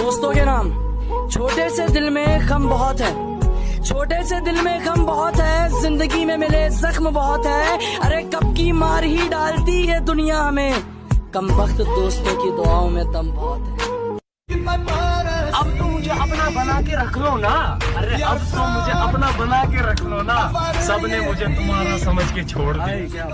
दोस्तों के नाम छोटे से दिल में खम बहुत है। छोटे से दिल में खम बहुत है ज़िंदगी में मिले जख्म बहुत है। अरे कब की मार ही डालती है दुनिया हमें। कम वक्त दोस्तों की दुआओं में दम बहुत है। अब तो मुझे अपना बना के रख लो ना। अरे अब तो मुझे अपना बना के रख लो ना। सबने मुझे तुम्हारा समझ के छोड़ दिया।